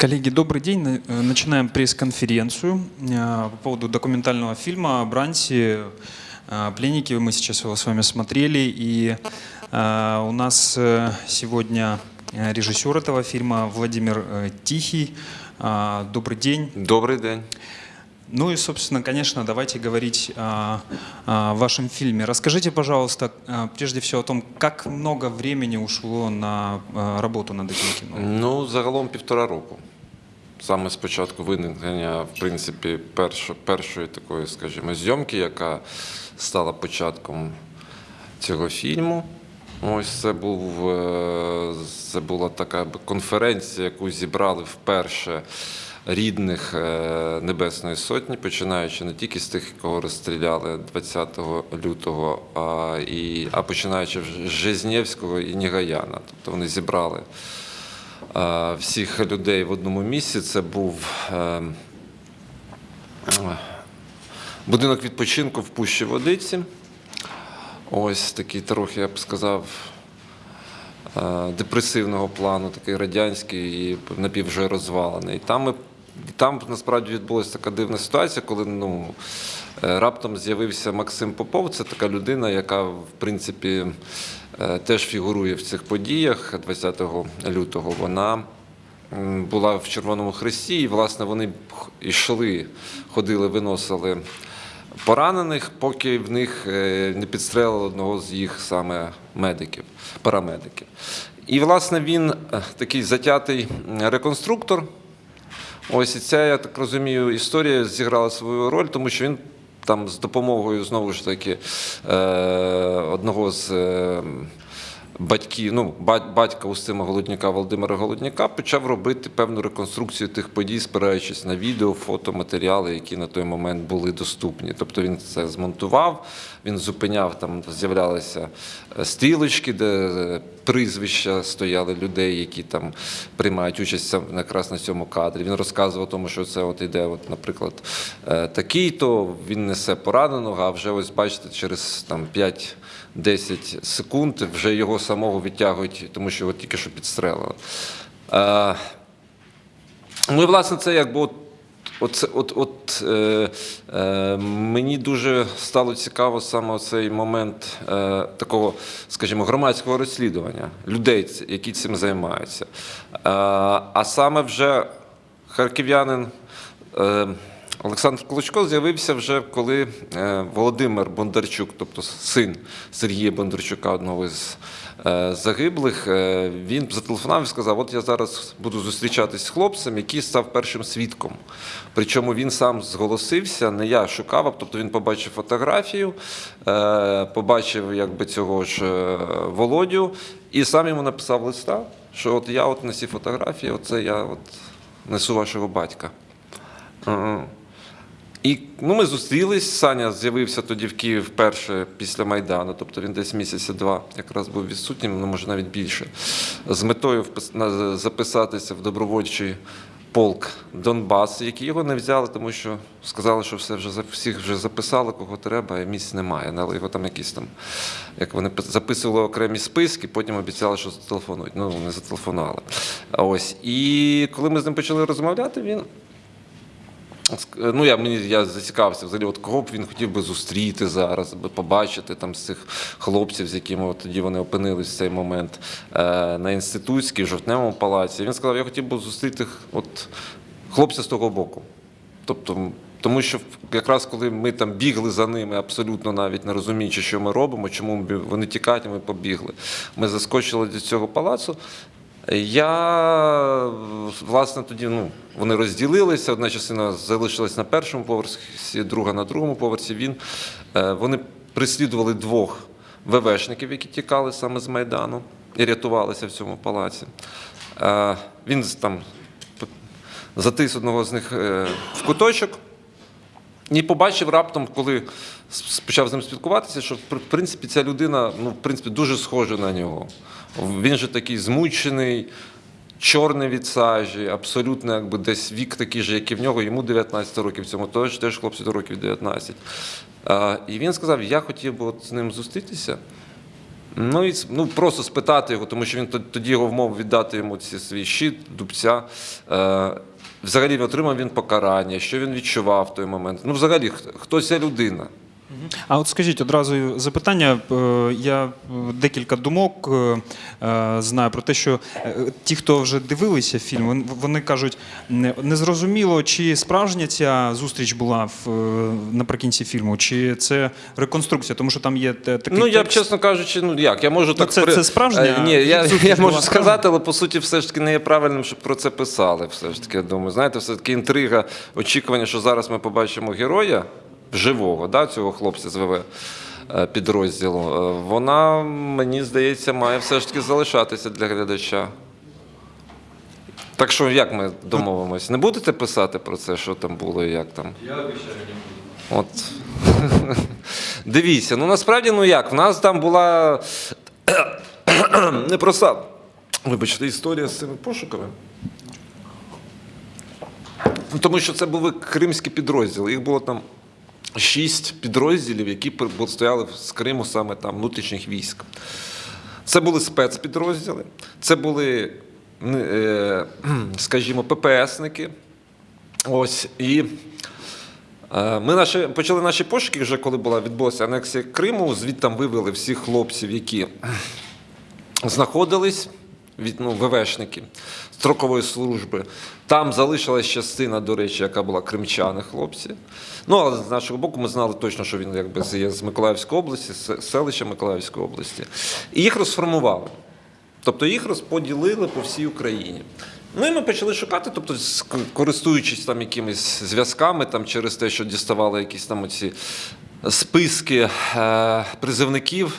Коллеги, добрый день. Э, Начинаем пресс-конференцию э, по поводу документального фильма «Бранси. э, Пленники». Мы сейчас его с вами смотрели. И у нас сегодня режиссер этого фильма Владимир Тихий. Добрый день. Добрий день. Ну и, собственно, конечно, давайте говорить о, о вашем фильме. Расскажите, пожалуйста, прежде всего о том, как много времени ушло на работу над этим кино. Ну, загалом півтора року. Саме з початку виникнення, в принципі, першо, першої такої, скажімо, зйомки, яка стала початком цього фільму. Ось це був е, це була така конференція, яку зібрали вперше рідних е, Небесної Сотні, починаючи не тільки з тих, кого розстріляли 20 лютого, а, і, а починаючи з Жизнєвського і Нігаяна. Тобто вони зібрали всіх людей в одному місці. Це був е, будинок відпочинку в Пущі Водиці. Ось такий трохи, я б сказав, е, депресивного плану, такий радянський і напів вже розвалений. Там, ми, там насправді відбулася така дивна ситуація, коли ну, е, раптом з'явився Максим Попов. Це така людина, яка, в принципі, е, теж фігурує в цих подіях 20 лютого. Вона була в Червоному Хресті, і, власне, вони йшли, ходили, виносили поранених, поки в них е, не підстрелили одного з їх саме медиків, парамедиків. І, власне, він е, такий затятий реконструктор. Ось і ця, я так розумію, історія зіграла свою роль, тому що він там з допомогою знову ж таки е, одного з батьків, ну, батька Устима Голодняка Володимира Голодняка почав робити певну реконструкцію тих подій, спираючись на відео, фото, матеріали, які на той момент були доступні. Тобто він це змонтував, він зупиняв, там з'являлися е, стрілочки, де е, прізвища стояли людей, які там приймають участь якраз на цьому кадрі. Він розказував тому, що це от іде, от, наприклад, е, такий-то він несе пораненого, а вже ось бачите, через там 5-10 секунд вже його самого відтягують, тому що його тільки що підстрелили. Е, Ну і власне це якби от. От, от, от е, е, мені дуже стало цікаво саме цей момент е, такого, скажімо, громадського розслідування людей, які цим займаються. Е, а саме вже харків'янин е, Олександр Клочко з'явився вже коли е, Володимир Бондарчук, тобто син Сергія Бондарчука, одного з е, загиблих, е, він зателефонував і сказав: От я зараз буду зустрічатись з хлопцем, який став першим свідком. Причому він сам зголосився, не я шукав, тобто він побачив фотографію, побачив якби цього ж Володю, і сам йому написав листа, що от я от на цій фотографії, оце я от несу вашого батька. Ага. І ну, ми зустрілись. Саня з'явився тоді в Київ вперше після Майдану, тобто він десь місяця два якраз був відсутнім, ну може навіть більше, з метою записатися в добровольчий полк Донбас, які його не взяли, тому що сказали, що все вже всіх вже записали, кого треба, а місць немає. Але його там якісь там, як вони записували окремі списки, потім обіцяли, що зателефонують. Ну, не зателефонували. Ось. І коли ми з ним почали розмовляти, він Ну, я мені я зацікавився взагалі, от кого б він хотів би зустріти зараз, би побачити там з цих хлопців, з якими от тоді вони опинились в цей момент е, на інститутській, жовтневому палаці. Він сказав, я хотів би зустріти от хлопця з того боку. Тобто, тому що якраз коли ми там бігли за ними, абсолютно навіть не розуміючи, що ми робимо, чому вони тікають, ми побігли. Ми заскочили до цього палацу. Я власне тоді ну, вони розділилися. Одна частина залишилась на першому поверсі, друга на другому поверсі. Він е, вони прислідували двох ВВшників, які тікали саме з Майдану і рятувалися в цьому палаці. Е, Він там затис одного з них е, в куточок. І побачив раптом, коли почав з ним спілкуватися, що в принципі ця людина ну, в принципі, дуже схожа на нього. Він же такий змучений, чорний від сажі, абсолютно якби десь вік такий же, як і в нього, йому 19 років, цьому теж, теж хлопцю до років 19. А, і він сказав: я хотів би от з ним зустрітися. Ну і ну, просто спитати його, тому що він тоді його вмов віддати йому ці свій щит, дубця. Е, взагалі отримав він покарання, що він відчував в той момент. Ну, взагалі, хто- хто ця людина? А от скажіть одразу запитання. Е, Я е, декілька думок е, знаю про те, що ті, хто вже дивилися фільм, вони кажуть, не не зрозуміло, чи справжня ця зустріч була в, наприкінці фільму, чи це реконструкція, тому що там є такий Ну, я б, чесно кажучи, ну як, я можу так. це- це справжня Ні, я, я можу сказати, але по суті, все ж таки не є правильним, щоб про це писали. Все ж таки, я думаю. Знаєте, все таки інтрига, очікування, що зараз ми побачимо героя живого, да, цього хлопця з ВВ. е, Підрозділу, е, вона, мені здається, має все ж таки залишатися для глядача. Так що, як ми домовимось? Не будете писати про це, що там було і як там? Я обіцяю, не буду. От. Дивіться, ну насправді, ну як, в нас там була непроста, вибачте, історія з цими пошуками. Тому що це були кримські підрозділи. Їх було там шість підрозділів, які стояли з Криму саме там внутрішніх військ. Це були спецпідрозділи, це були, е, скажімо, ППСники. Ось і е, ми наші, почали наші пошуки вже коли була відбулася анексія Криму. Звідти вивели всіх хлопців, які знаходились ну, ВВшники строкової служби. Там залишилась частина, до речі, яка була кримчани, хлопці. Ну, але з нашого боку, ми знали точно, що він якби з- з Миколаївської області, з селища Миколаївської області. І їх розформували. Тобто їх розподілили по всій Україні. Ну і ми почали шукати, тобто, користуючись там якимись зв'язками, там через те, що діставали якісь там оці списки е, призивників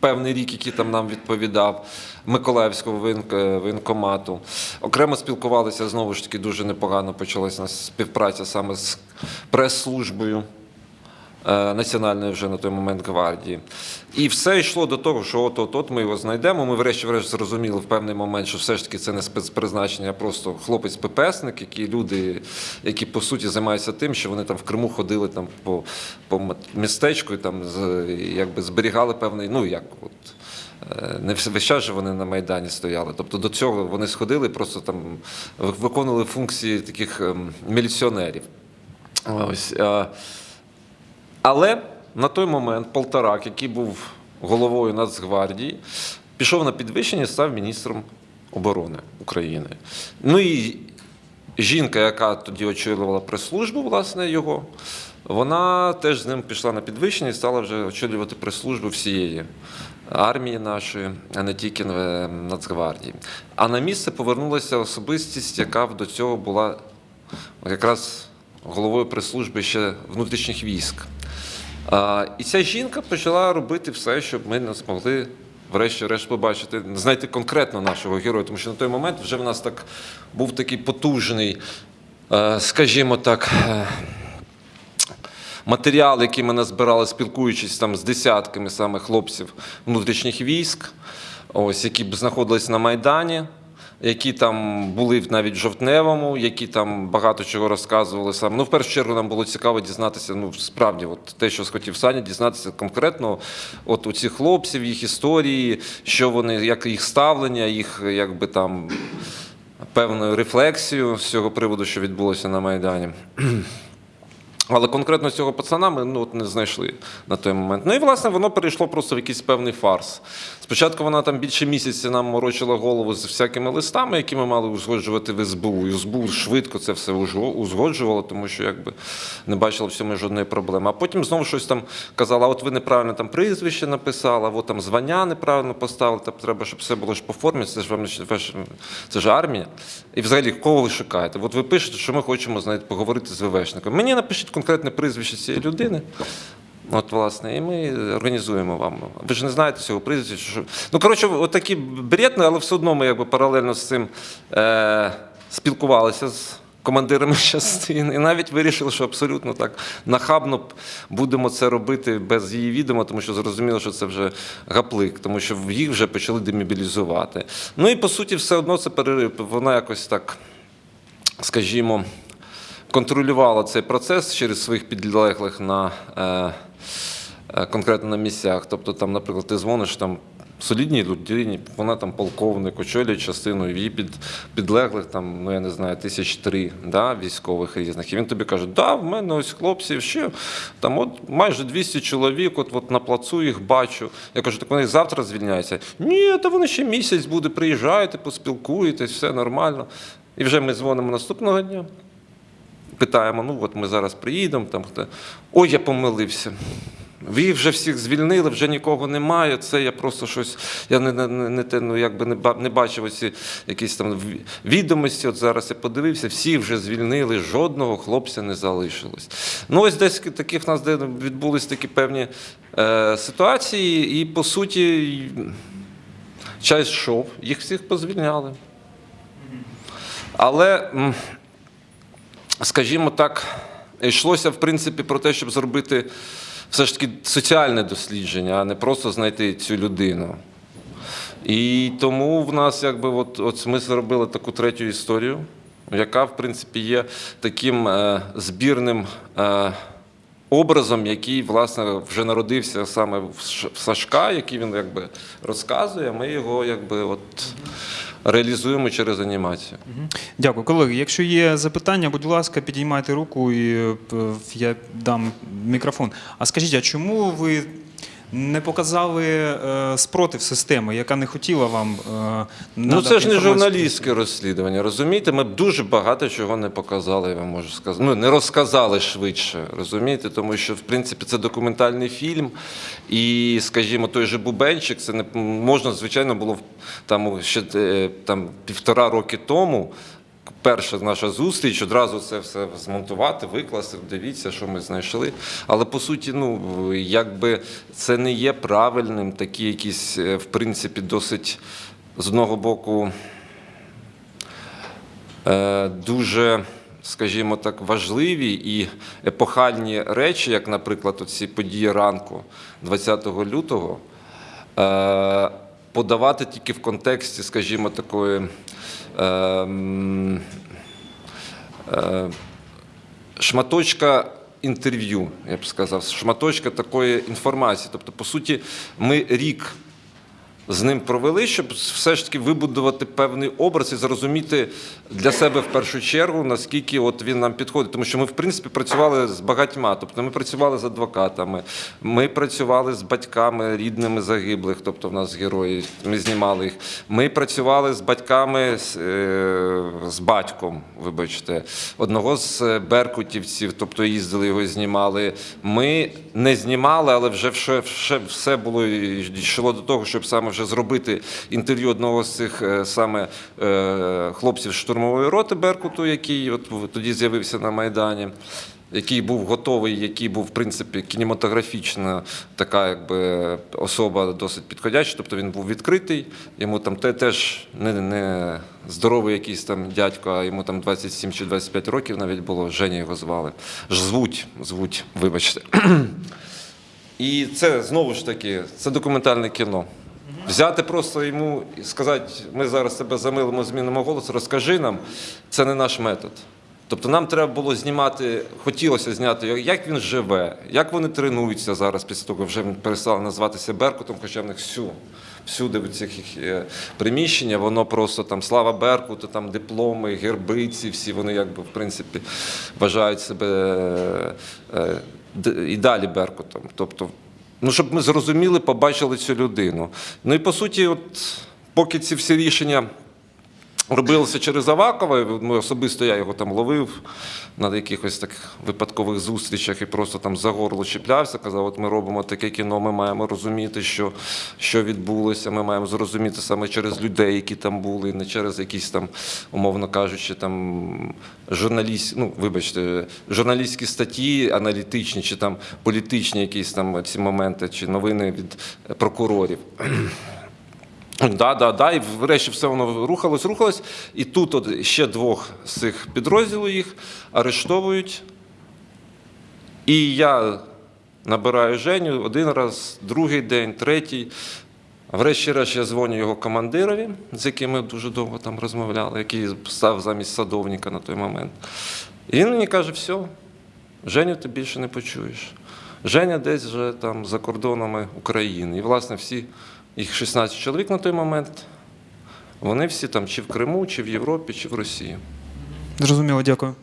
певний рік, який там нам відповідав Миколаївського е, воєнкомату. Окремо спілкувалися знову ж таки дуже непогано. Почалася співпраця саме з прес-службою. Е, Національної вже на той момент гвардії. І все йшло до того, що от от от ми його знайдемо. Ми врешті-решт зрозуміли в певний момент, що все ж таки це не спецпризначення, а просто хлопець-ППСник, які люди, які по суті займаються тим, що вони там в Криму ходили там по, по містечку і там якби зберігали певний, ну як от. е, Не весь час же вони на Майдані стояли. Тобто до цього вони сходили, просто там виконували функції таких ем, міліціонерів. Ось. Але на той момент Полторак, який був головою Нацгвардії, пішов на підвищення і став міністром оборони України. Ну і жінка, яка тоді очолювала прес-службу, власне, його, вона теж з ним пішла на підвищення і стала вже очолювати прес-службу всієї армії нашої, а не тільки е, Нацгвардії. А на місце повернулася особистість, яка до цього була якраз головою прес-служби ще внутрішніх військ. І ця жінка почала робити все, щоб ми не змогли, врешті-решт, побачити, знайти конкретно нашого героя. Тому що на той момент вже в нас так був такий потужний, е, скажімо так. е, Матеріал, який ми назбирали, спілкуючись там з десятками саме хлопців внутрішніх військ, ось які б знаходились на Майдані, які там були навіть в жовтневому, які там багато чого розказували саме. Ну, в першу чергу, нам було цікаво дізнатися. Ну, справді, от те, що схотів Саня, дізнатися конкретно от у цих хлопців, їх історії, що вони, як їх ставлення, їх якби там певну рефлексію з цього приводу, що відбулося на Майдані. Але конкретно цього пацана ми ну, от не знайшли на той момент. Ну і власне воно перейшло просто в якийсь певний фарс. Спочатку вона там більше місяця нам морочила голову з всякими листами, які ми мали узгоджувати в СБУ. І СБУ швидко це все узгоджувало, тому що якби не бачила в цьому жодної проблеми. А потім знову щось там казала: от ви неправильно там прізвище написали, от там звання неправильно поставили, там треба, щоб все було ж по формі, це ж вам це ж армія. І взагалі, кого ви шукаєте? От ви пишете, що ми хочемо знаєте, поговорити з ВВшником. Мені напишіть конкретне прізвище цієї людини. От, власне, і ми організуємо вам. Ви ж не знаєте цього прізвища. Що... Ну, коротше, от такі бредні, але все одно ми якби паралельно з цим е- спілкувалися з командирами частин. І навіть вирішили, що абсолютно так нахабно будемо це робити без її відома, тому що зрозуміло, що це вже гаплик, тому що їх вже почали демобілізувати. Ну і по суті, все одно це перерив. Вона якось так, скажімо контролювала цей процес через своїх підлеглих на е, е, конкретно на місцях. Тобто, там, наприклад, ти дзвониш там солідній людині, вона там полковник, очолює частину її під, підлеглих, там, ну я не знаю, тисяч три да, військових різних. І він тобі каже, да, в мене ось хлопці ще там от майже 200 чоловік, от, от на плацу їх бачу. Я кажу, так вони завтра звільняються. Ні, та вони ще місяць буде, приїжджайте, поспілкуєтесь, все нормально. І вже ми дзвонимо наступного дня. Питаємо, ну от ми зараз приїдемо, там хто. Ой, я помилився. Ви вже всіх звільнили, вже нікого немає. Це я просто щось. Я не, не, не, ну, якби не, не бачив оці якісь там відомості. От зараз я подивився, всі вже звільнили, жодного хлопця не залишилось. Ну, ось десь таких в нас відбулись такі певні е, ситуації, і по суті, час йшов, їх всіх позвільняли. Але. скажімо так, йшлося в принципі про те, щоб зробити все ж таки соціальне дослідження, а не просто знайти цю людину. І тому в нас, якби, от, от ми зробили таку третю історію, яка, в принципі, є таким е, збірним. Е, Образом, який власне вже народився саме в Сашка, який він якби розказує, ми його якби от реалізуємо через анімацію. Дякую, колеги. Якщо є запитання, будь ласка, підіймайте руку і е, я дам мікрофон. А скажіть, а чому ви не показали е, спротив системи, яка не хотіла вам е, Ну, це ж не журналістське розслідування, розумієте? Ми б дуже багато чого не показали, я вам можу сказати. Ну, не розказали швидше, розумієте? Тому що, в принципі, це документальний фільм. І, скажімо, той же Бубенчик, це не можна, звичайно, було там ще е, там, півтора роки тому. Перша наша зустріч, одразу це все змонтувати, викласти, дивіться, що ми знайшли. Але по суті, ну якби це не є правильним, такі якісь, е, в принципі, досить з одного боку е, дуже, скажімо так, важливі і епохальні речі, як, наприклад, ці події ранку 20 лютого, е, подавати тільки в контексті, скажімо, такої. Е, шматочка інтерв'ю, я б сказав, шматочка такої інформації. Тобто, по суті, ми рік з ним провели, щоб все ж таки вибудувати певний образ і зрозуміти для себе в першу чергу, наскільки от він нам підходить. Тому що ми, в принципі, працювали з багатьма. Тобто ми працювали з адвокатами, ми працювали з батьками рідними загиблих, тобто в нас герої, ми знімали їх. Ми працювали з батьками, з, е, з батьком, вибачте, одного з е, беркутівців, тобто їздили його знімали. Ми не знімали, але вже все було йшло до того, щоб саме вже зробити інтерв'ю одного з цих е, саме е, хлопців штурмової роти Беркуту, який от тоді з'явився на Майдані. Який був готовий, який був в принципі кінематографічна така, якби особа досить підходяща. Тобто він був відкритий. Йому там те теж не, не здоровий якийсь там дядько, а йому там 27 чи 25 років навіть було. Женя його звали. Звуть, звуть, вибачте. І це знову ж таки, це документальне кіно. Взяти просто йому і сказати, ми зараз тебе замилимо, змінимо голос, розкажи нам, це не наш метод. Тобто нам треба було знімати, хотілося зняти, як він живе, як вони тренуються зараз після того, вже він перестали називатися Беркутом, хоча в них всю, всюди в цих їх е, приміщення, воно просто там слава Беркуту, там дипломи, герби ці всі, вони якби в принципі вважають себе е, е, і далі Беркутом. Тобто, ну, щоб ми зрозуміли, побачили цю людину. Ну і по суті, от поки ці всі рішення робилося через Авакова. Ми особисто я його там ловив на якихось так випадкових зустрічах і просто там за горло чіплявся. Казав, от ми робимо таке кіно, ми маємо розуміти, що, що відбулося. Ми маємо зрозуміти саме через людей, які там були, не через якісь там, умовно кажучи, там журналіст, ну вибачте, журналістські статті, аналітичні чи там політичні якісь там ці моменти, чи новини від прокурорів. Да, да, да, і врешті все воно рухалось, рухалось. І тут от ще двох з цих підрозділів їх арештовують. І я набираю Женю один раз, другий день, третій. Врешті-решт я дзвоню його командирові, з яким ми дуже довго там розмовляли, який став замість садовника на той момент. І він мені каже: все, Женю ти більше не почуєш. Женя десь вже там за кордонами України. І, власне, всі їх 16 чоловік на той момент. Вони всі там чи в Криму, чи в Європі, чи в Росії. Зрозуміло, дякую.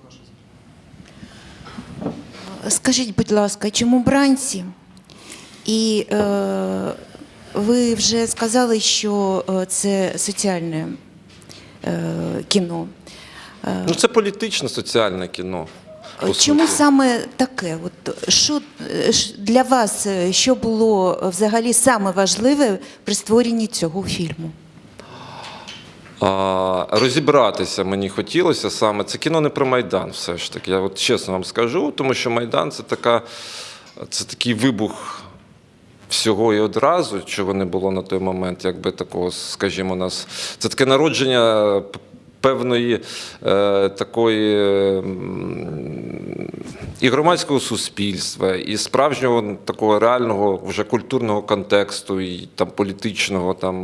Скажіть, будь ласка, чому бранці? І е, ви вже сказали, що е, це соціальне е, кіно. Е, Ну, це політичне соціальне кіно. Чому саме таке? От, що е, для вас, е, що було е, взагалі саме важливе при створенні цього фільму? А, розібратися мені хотілося саме. Це кіно не про Майдан, все ж таки. Я от чесно вам скажу, тому що Майдан це така, це такий вибух всього і одразу, чого не було на той момент, якби такого, скажімо, нас. Це таке народження певної е, такої. І громадського суспільства, і справжнього такого реального вже культурного контексту, і там політичного, там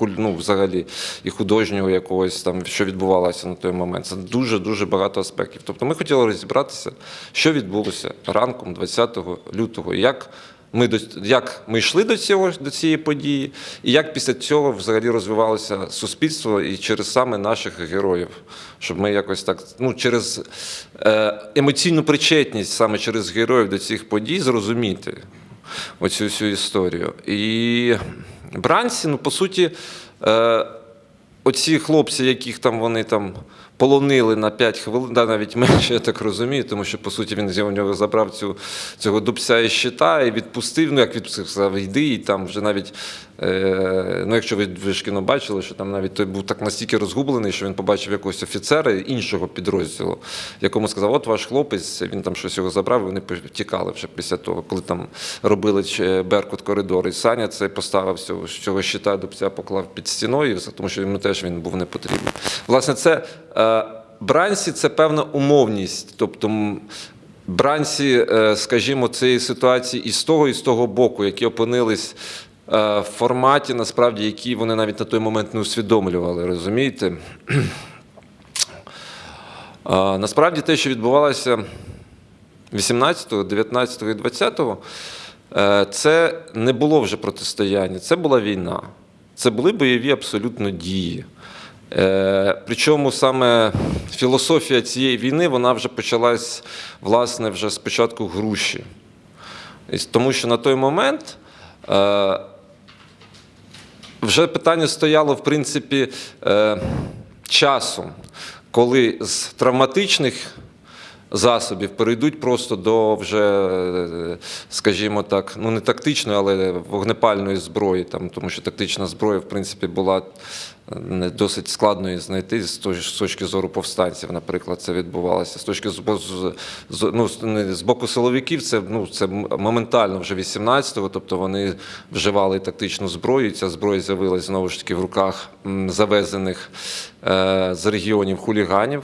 ну, взагалі, і художнього якогось там, що відбувалося на той момент. Це дуже дуже багато аспектів. Тобто ми хотіли розібратися, що відбулося ранком 20 лютого, як ми до як ми йшли до цього до цієї події, і як після цього взагалі розвивалося суспільство і через саме наших героїв, щоб ми якось так ну через е, емоційну причетність саме через героїв до цих подій зрозуміти оцю всю історію. І бранці, ну по суті, е, оці хлопці, яких там вони там полонили на 5 хвилин, да, навіть менше, я так розумію, тому що по суті він у нього забрав цю, цього дубця і щита і відпустив. Ну як відпустив, сказав, йди, і там вже навіть. Е, ну, якщо ви, ви ж кіно бачили, що там навіть той був так настільки розгублений, що він побачив якогось офіцера іншого підрозділу, якому сказав, от ваш хлопець, він там щось його забрав, і вони тікали вже після того, коли там робили Беркут коридор. І Саня це поставив цього, цього щита дубця, поклав під стіною, тому що йому теж він був не потрібен. Власне, це е, бранці це певна умовність. Тобто бранці, е, скажімо, цієї ситуації і з того, і з того боку, які опинились е, в форматі, насправді, які вони навіть на той момент не усвідомлювали, розумієте? Насправді те, що відбувалося 18, 19 і 20, е, це не було вже протистояння, це була війна. Це були бойові абсолютно дії. Е, Причому саме філософія цієї війни вона вже почалась власне вже з початку груші. Тому що на той момент е, вже питання стояло, в принципі, е, часу, коли з травматичних засобів перейдуть просто до вже, скажімо так, ну не тактичної, але вогнепальної зброї, там, тому що тактична зброя, в принципі, була е, досить складно її знайти з точки зору повстанців, наприклад, це відбувалося. З точки ну, з- боку силовиків, це, ну, це моментально вже 18-го, тобто вони вживали тактичну зброю, і ця зброя з'явилася знову ж таки в руках завезених е, з регіонів хуліганів.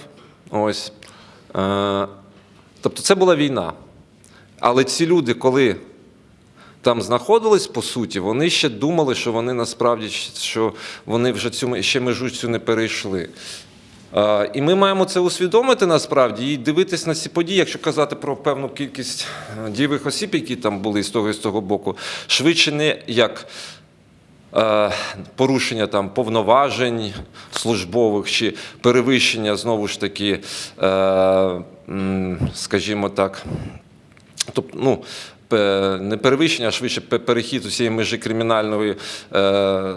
Ось. Е, Тобто це була війна. Але ці люди, коли там знаходились, по суті, вони ще думали, що вони насправді що вони вже цю ще межу цю не перейшли. Е, І ми маємо це усвідомити насправді і дивитись на ці події, якщо казати про певну кількість е, дієвих осіб, які там були з того і з того боку, швидше не як порушення там повноважень службових чи перевищення знову ж таки, е, скажімо так, тобто, ну. Не перевищення, а швидше перехід усієї межі кримінальної е,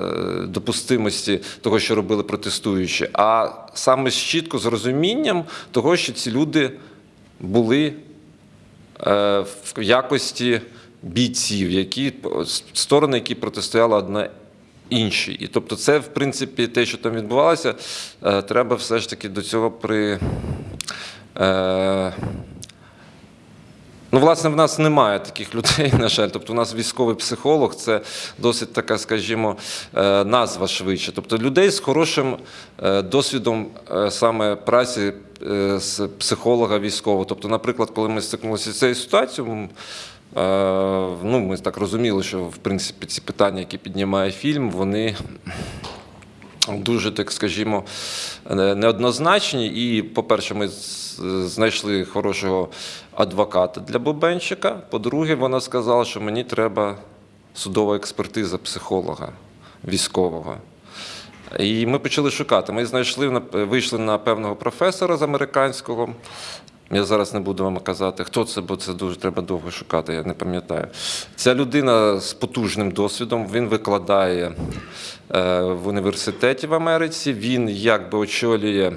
допустимості того, що робили протестуючі, а саме з чітко з розумінням того, що ці люди були е, в якості бійців, які сторони, які протистояли одна іншій. І тобто, це, в принципі, те, що там відбувалося, е, треба все ж таки до цього при. Е, Ну, власне, в нас немає таких людей, на жаль. Тобто, у нас військовий психолог це досить така, скажімо, е, назва швидше. Тобто людей з хорошим досвідом саме праці з психолога військового. Тобто, наприклад, коли ми стикнулися з цією ситуацією, ну, ми так розуміли, що в принципі ці питання, які піднімає фільм, вони дуже, так скажімо, неоднозначні. І, по-перше, ми знайшли хорошого адвоката для Бубенчика. По-друге, вона сказала, що мені треба судова експертиза психолога. військового. І ми почали шукати. Ми знайшли вийшли на певного професора з американського. Я зараз не буду вам казати, хто це, бо це дуже треба довго шукати, я не пам'ятаю. Ця людина з потужним досвідом, він викладає е, в університеті в Америці. Він якби очолює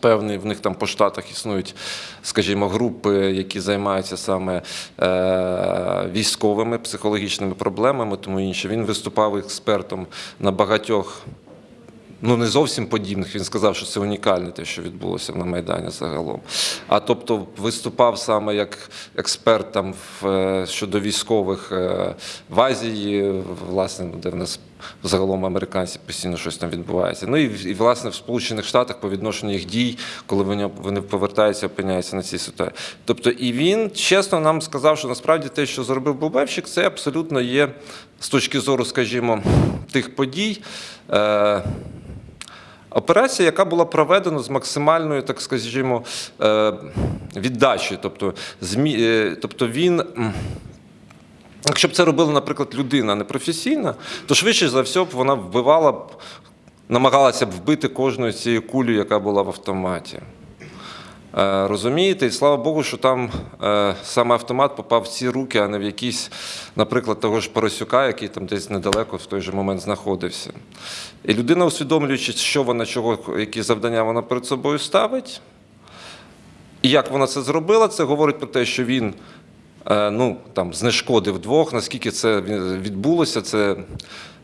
Певний в них там по штатах існують, скажімо, групи, які займаються саме е, військовими психологічними проблемами, тому інше. Він виступав експертом на багатьох, ну не зовсім подібних. Він сказав, що це унікальне те, що відбулося на Майдані загалом. А тобто виступав саме як експерт там в, е, щодо військових е, в Азії, власне, де в нас загалом американці постійно щось там відбувається. Ну і, і власне в Сполучених Штатах по відношенню їх дій, коли вони, вони повертаються, опиняються на цій ситуації. Тобто, і він чесно нам сказав, що насправді те, що зробив Бубевчик, це абсолютно є з точки зору, скажімо, тих подій. Е, Операція, яка була проведена з максимальною, так скажімо, е, віддачею. Тобто, е, тобто він. Якщо б це робила, наприклад, людина непрофесійна, то швидше за все б вона вбивала б, намагалася б вбити кожну цією кулю, яка була в автоматі. Е, Розумієте, і слава Богу, що там е, саме автомат попав в ці руки, а не в якісь, наприклад, того ж Поросюка, який там десь недалеко в той же момент знаходився. І людина, усвідомлюючи, що вона, чого, які завдання вона перед собою ставить, і як вона це зробила, це говорить про те, що він е, ну, там, знешкодив двох, наскільки це відбулося. Це,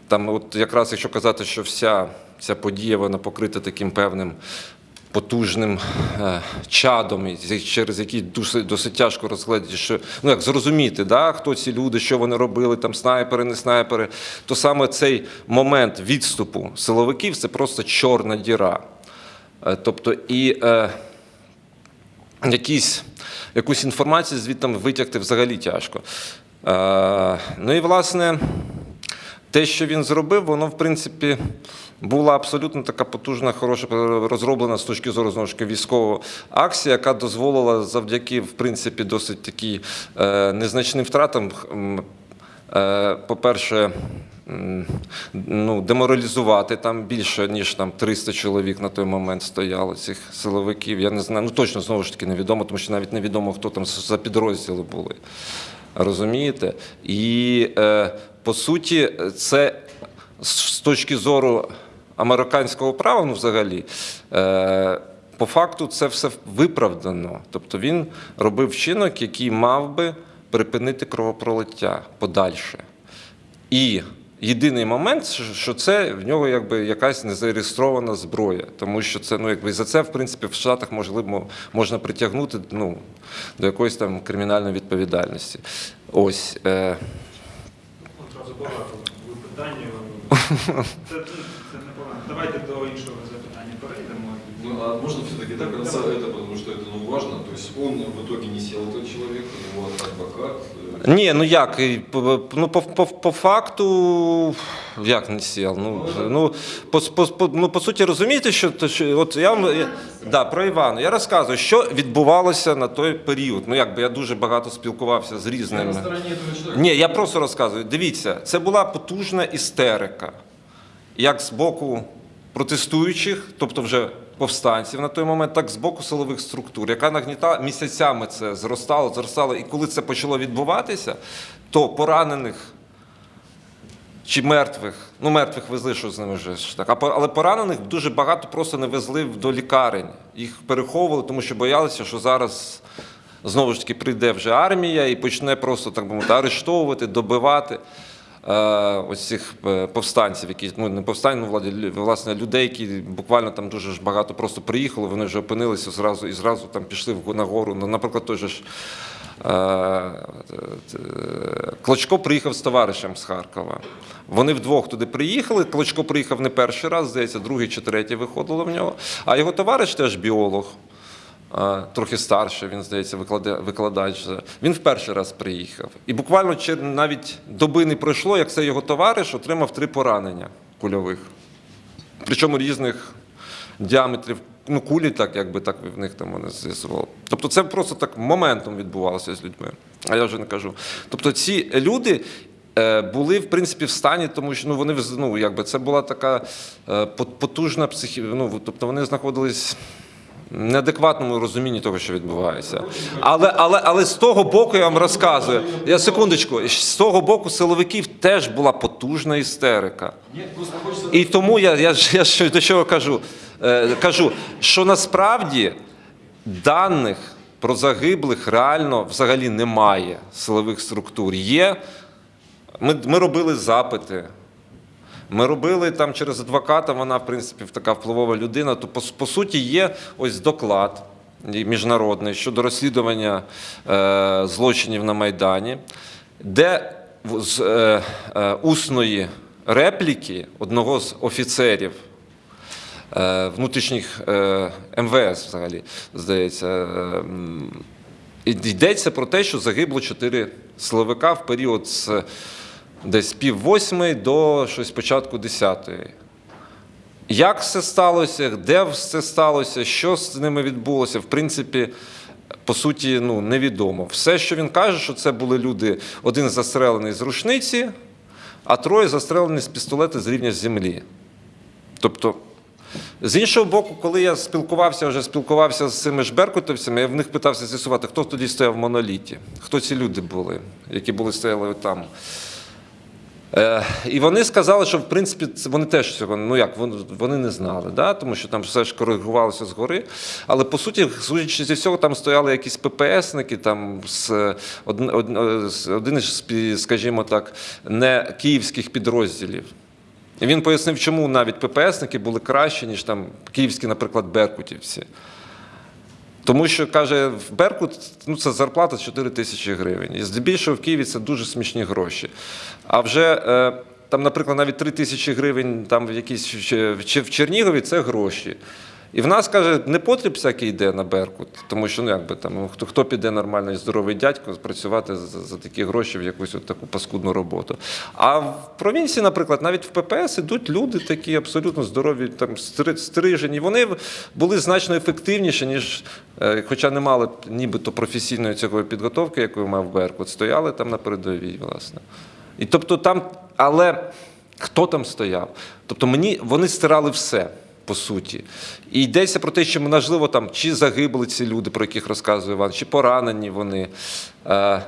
там, от якраз якщо казати, що вся ця подія вона покрита таким певним потужним е, чадом, через який досить, досить тяжко розглядати, що ну як зрозуміти, да, хто ці люди, що вони робили, там снайпери, не снайпери, то саме цей момент відступу силовиків це просто чорна діра. Е, Тобто і е, якісь, якусь інформацію звідти витягти взагалі тяжко. Е, ну і власне, те, що він зробив, воно в принципі була абсолютно така потужна, хороша розроблена з точки зору знову ж таки військового акція, яка дозволила завдяки в принципі досить такі е, незначним втратам. е, По-перше, ну, деморалізувати там більше, ніж там 300 чоловік на той момент стояло цих силовиків. Я не знаю, ну точно знову ж таки невідомо, тому що навіть невідомо, хто там за підрозділи були. Розумієте? І е, по суті, це з точки зору американського права, ну взагалі. Е, по факту це все виправдано. Тобто він робив вчинок, який мав би припинити кровопролиття подальше. І єдиний момент, що- це в нього якби якась незареєстрована зброя, тому що це ну якби за це в принципі в Штатах можливо можна притягнути ну, до якоїсь там кримінальної відповідальності. Ось. Е, Одразу багато питання. Це Давайте до іншого запитання перейдемо. Ну, а можно все-таки до конца это, потому что это ну, важно. То есть он в итоге не сел, этот человек, у него адвокат. э, Ні, ну як? і по- Ну, по, по, по факту, як не сіл? Ну, ну, по, по, по, ну, по суті, розумієте, що, то, що от я вам я, да, про Івана. Я розказую, що відбувалося на той період. Ну, якби я дуже багато спілкувався з Я різними. на стороне этого человека. Ні, я просто розказую. Дивіться, це була потужна істерика, як з боку протестуючих, тобто вже повстанців на той момент, так з боку силових структур, яка нагнітала місяцями це зростало, зростало. І коли це почало відбуватися, то поранених чи мертвих, ну мертвих везли, що з ними вже так. Але поранених дуже багато просто не везли до лікарень. Їх переховували, тому що боялися, що зараз знову ж таки прийде вже армія і почне просто так би мовити арештовувати, добивати. Е, Ось цих е, повстанців, які ну не повстань, ну владі власне людей, які буквально там дуже ж багато просто приїхали, вони вже опинилися зразу і зразу там пішли на гору. Ну, Наприклад, той же ж е, Клочко приїхав з товаришем з Харкова. Вони вдвох туди приїхали. Клочко приїхав не перший раз, здається, другий чи третій виходило в нього. А його товариш теж біолог, трохи старший, він, здається, викладач. Він в перший раз приїхав. І буквально навіть доби не пройшло, як цей його товариш отримав три поранення кульових. Причому різних діаметрів. Ну, кулі, так, якби так в них там вони з'ясували. Тобто це просто так моментом відбувалося з людьми. А я вже не кажу. Тобто ці люди, е, були в принципі в стані, тому що ну вони ну, якби це була така е, потужна психі... ну, тобто вони знаходились. Неадекватному розумінні того, що відбувається. Але, але, але з того боку я вам розказую. Я секундочку, з того боку силовиків теж була потужна істерика. І тому я, я, я ж до чого кажу? Е, кажу, що насправді даних про загиблих реально взагалі немає силових структур. Є. Ми, ми робили запити. Ми робили там через адвоката, вона, в принципі, така впливова людина. То по, по суті є ось доклад міжнародний щодо розслідування е, злочинів на Майдані, де з е, е, усної репліки одного з офіцерів е, внутрішніх е, МВС, взагалі, здається, е, йдеться про те, що загибло чотири силовика в період з десь пів восьмої до щось початку десятої. Як все сталося, де все сталося, що з ними відбулося, в принципі, по суті, ну, невідомо. Все, що він каже, що це були люди, один застрелений з рушниці, а троє застрелені з пістолета з рівня землі. Тобто, з іншого боку, коли я спілкувався, вже спілкувався з цими ж беркутовцями, я в них питався з'ясувати, хто тоді стояв в моноліті, хто ці люди були, які були стояли там. Е, і вони сказали, що в принципі вони теж цього ну як вони, не знали, да? тому що там все ж коригувалося згори. Але по суті, судячи зі всього, там стояли якісь ППСники, там з один, один, скажімо так, не київських підрозділів. І він пояснив, чому навіть ППСники були кращі, ніж там київські, наприклад, беркутівці. Тому що каже, в Беркут ну, це зарплата 4 тисячі гривень. І здебільшого в Києві це дуже смішні гроші. А вже е, там, наприклад, навіть 3 тисячі гривень там в якійсь чи- в Чернігові це гроші. І в нас каже, не потріб всякий йде на Беркут, тому що ну якби там хто, хто піде нормальний здоровий дядько працювати за, за такі гроші в якусь от таку паскудну роботу. А в провінції, наприклад, навіть в ППС ідуть люди такі абсолютно здорові, там стрижені. Вони були значно ефективніші, ніж, е, хоча не мали нібито професійної цього підготовки, яку мав Беркут, стояли там на передовій, власне. І тобто там, але хто там стояв? Тобто мені вони стирали все. По суті, і йдеться про те, що можливо там чи загибли ці люди, про яких розказує Іван, чи поранені вони. Е,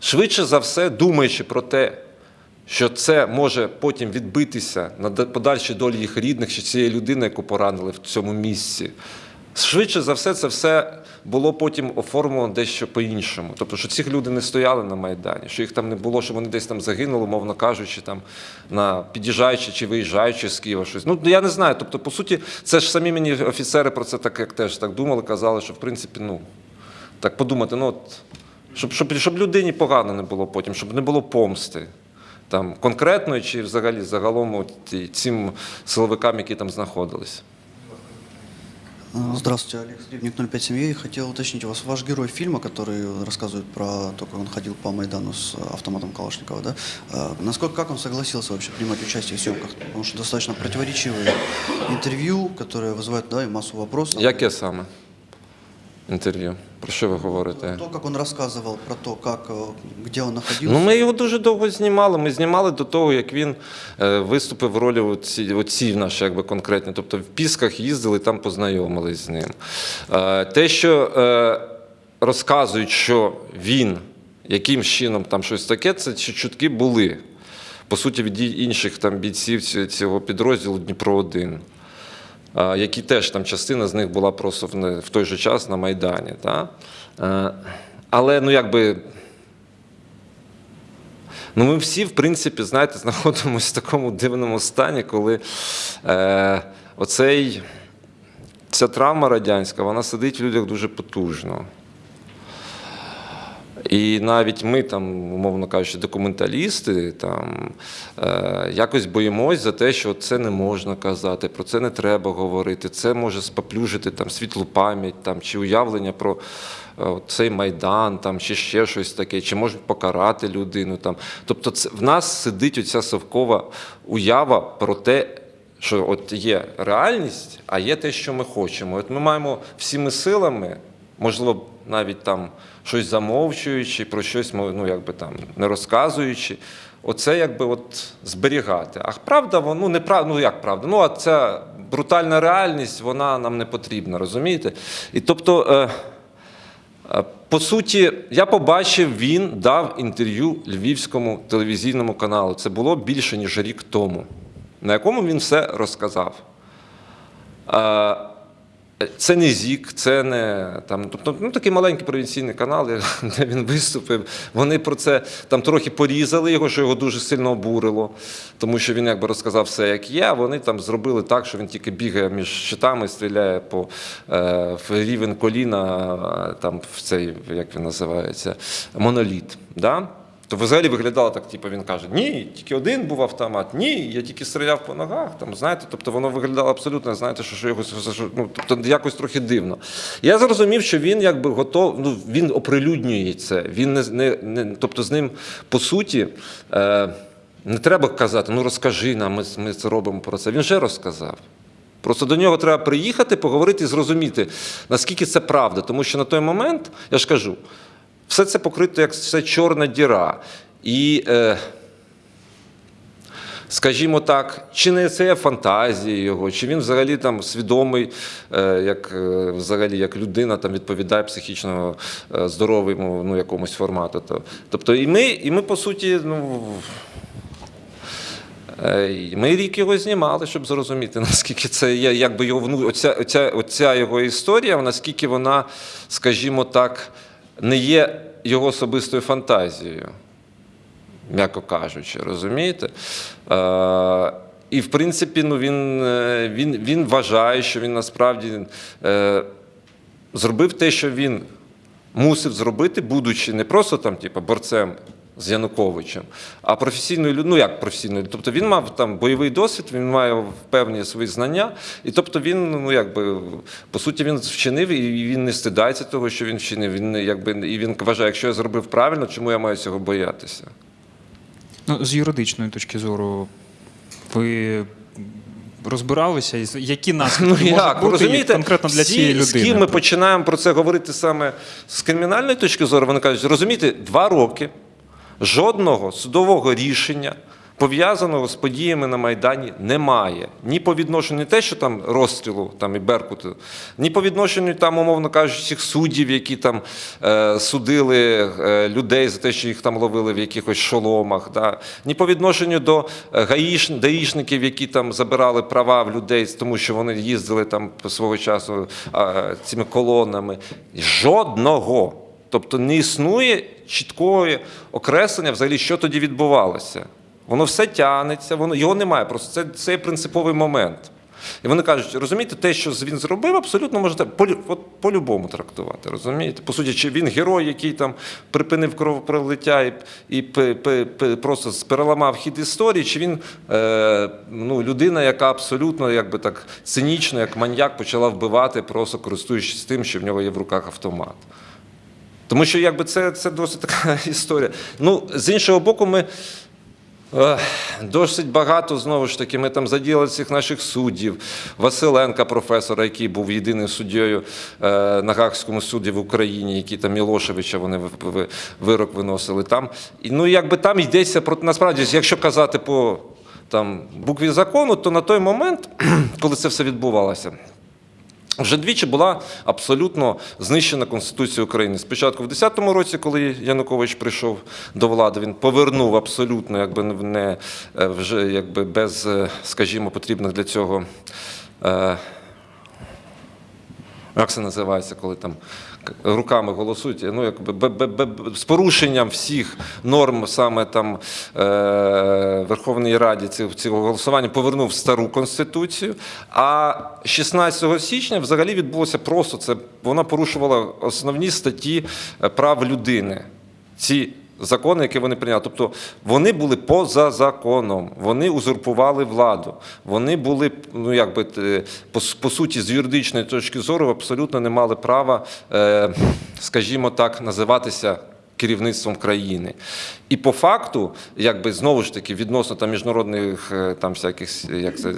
Швидше за все, думаючи про те, що це може потім відбитися на подальшій долі їх рідних чи цієї людини, яку поранили в цьому місці. Швидше за все, це все було потім оформлено дещо по-іншому. Тобто, що ці люди не стояли на Майдані, що їх там не було, що вони десь там загинули, мовно кажучи, там на під'їжджаючи чи виїжджаючи з Києва щось. Ну я не знаю. Тобто, по суті, це ж самі мені офіцери про це так як теж так думали, казали, що в принципі, ну так подумати, ну от щоб, щоб, щоб людині погано не було потім, щоб не було помсти. Там конкретної чи взагалі загалом от, цим силовикам, які там знаходились. А, Здравствуйте, Олег Сребник, 05 семьи. Хотел уточнить у вас, ваш герой фильма, который рассказывает про то, как он ходил по Майдану с автоматом Калашникова, да? а, насколько, как он согласился вообще принимать участие в съемках? Потому что достаточно противоречивые интервью, которые вызывают да, и массу вопросов. Яке саме інтерв'ю? Про що ви говорите? То, как он рассказывал про то, как, э, где он. Ну, ми його дуже довго знімали. Ми знімали до того, як він е, виступив в ролі оці, оці наші якби конкретні. Тобто в Пісках їздили, там познайомились з ним. Е, те, що е, розказують, що він яким чином там щось таке, це чутки були. По суті, від інших там бійців цього підрозділу Дніпро 1 а, які теж там частина з них була просто в, той же час на Майдані. Та? Е, Але ну якби. Ну, ми всі, в принципі, знаєте, знаходимося в такому дивному стані, коли е, оцей, ця травма радянська, вона сидить в людях дуже потужно. І навіть ми, там, умовно кажучи, документалісти, там, е, якось боїмось за те, що це не можна казати, про це не треба говорити, це може споплюжити там, світлу пам'ять там, чи уявлення про е, цей майдан, там, чи ще щось таке, чи можуть покарати людину. Там. Тобто це, в нас сидить оця совкова уява про те, що от є реальність, а є те, що ми хочемо. От ми маємо всіми силами, можливо, навіть там щось замовчуючи, про щось ну, якби там не розказуючи, оце якби от зберігати. А правда, воно не прав- ну як правда? Ну, а ця брутальна реальність, вона нам не потрібна, розумієте? І тобто. Е, Е, По суті, я побачив, він дав інтерв'ю львівському телевізійному каналу. Це було більше ніж рік тому, на якому він все розказав. Е, Це не ЗІК, це не там, тобто, ну, такий маленький провінційний канал, де він виступив. Вони про це там трохи порізали його, що його дуже сильно обурило, тому що він якби розказав все, як є. Вони там зробили так, що він тільки бігає між щитами, стріляє по е, в рівень коліна, там в цей, як він називається, моноліт. Да? То взагалі виглядало так, типу він каже: ні, тільки один був автомат, ні, я тільки стріляв по ногах. Там, знаєте, тобто воно виглядало абсолютно, знаєте, що, що якось ну, тобто якось трохи дивно. Я зрозумів, що він якби готов, ну він оприлюднює це. Він не, не, не тобто з ним по суті. Е, не треба казати, ну розкажи нам, ми, ми це робимо про це. Він вже розказав. Просто до нього треба приїхати, поговорити і зрозуміти, наскільки це правда. Тому що на той момент, я ж кажу, все це покрито як все чорна діра. І, е, скажімо так, чи не це є фантазії його, чи він взагалі там свідомий, е, як, е, взагалі, як людина там відповідає психічно е, здоровому ну, якомусь формату. То- Тобто, і ми, і ми по суті, ну. Е, Ми рік його знімали, щоб зрозуміти, наскільки це є, якби його оця, оця, оця його історія, наскільки вона, скажімо так, не є його особистою фантазією, м'яко кажучи, розумієте? Е, і в принципі, ну, він, е, він, він вважає, що він насправді е, зробив те, що він мусив зробити, будучи не просто там, типу, борцем з Януковичем, а професійною ну як професійною, тобто він мав там бойовий досвід, він має певні свої знання, і тобто він, ну якби, по суті, він вчинив, і він не стидається того, що він вчинив. Він якби і він вважає, якщо я зробив правильно, чому я маю цього боятися? Ну, з юридичної точки зору, ви розбиралися, які наслідки Ну як, бути розумієте, конкретно для всі, цієї з людини? ким ми починаємо про це говорити саме з кримінальної точки зору, вони кажуть, розумієте, два роки жодного судового рішення, пов'язаного з подіями на Майдані, немає. Ні по відношенню те, що там розстрілу там, і Беркуту, ні по відношенню, там, умовно кажучи, цих суддів, які там е, судили е, людей за те, що їх там ловили в якихось шоломах, да? ні по відношенню до е, гаїш, даїшників, які там забирали права в людей, тому що вони їздили там свого часу е, цими колонами. Жодного. Тобто не існує чіткого окреслення, взагалі, що тоді відбувалося. Воно все тягнеться, воно його немає. Просто це, це є принциповий момент. І вони кажуть, розумієте, те, що він зробив, абсолютно можна по-любому трактувати. Розумієте? По суті, чи він герой, який там припинив кровопролиття і, і пе- пе- пе- просто переламав хід історії, чи він е, ну, людина, яка абсолютно якби так цинічно, як маньяк, почала вбивати, просто користуючись тим, що в нього є в руках автомат. Тому що якби це, це досить така історія. Ну, з іншого боку, ми е, досить багато знову ж таки, ми там задіяли цих наших суддів, Василенка, професора, який був єдиним суддєю е, на Гаагському суді в Україні, який там Мілошевича вони ви- ви- вирок виносили там. І, ну, якби там йдеться про насправді, якщо казати по там, букві закону, то на той момент, коли це все відбувалося. Вже двічі була абсолютно знищена Конституція України. Спочатку в 10-му році, коли Янукович прийшов до влади, він повернув абсолютно, якби не е, вже якби без, е, скажімо, потрібних для цього. Е, як це називається, коли там руками голосують, ну, якби, з порушенням всіх норм саме там е, Верховної Раді цього, цього голосування повернув стару конституцію. А 16 січня взагалі відбулося просто це. Вона порушувала основні статті е, прав людини. Ці закони, які вони прийняли. Тобто вони були поза законом, вони узурпували владу. Вони були, ну якби е, по, по суті, з юридичної точки зору абсолютно не мали права, е, скажімо так, називатися. Керівництвом країни, і по факту, якби знову ж таки, відносно там міжнародних е, там всяких як це,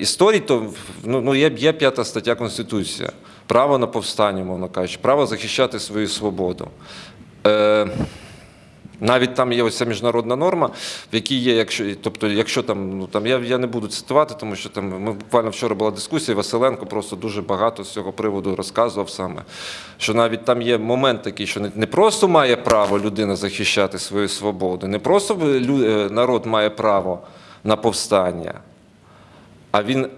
історій, то ну, ну є, є п'ята стаття Конституції, право на повстання, мовно кажучи, право захищати свою свободу. Е, Навіть там є ось ця міжнародна норма, в якій є, якщо, тобто, якщо там, ну там я, я не буду цитувати, тому що там ми буквально вчора була дискусія, Василенко просто дуже багато з цього приводу розказував саме. Що навіть там є момент такий, що не, не просто має право людина захищати свою свободу, не просто лю- е, народ має право на повстання, а він е,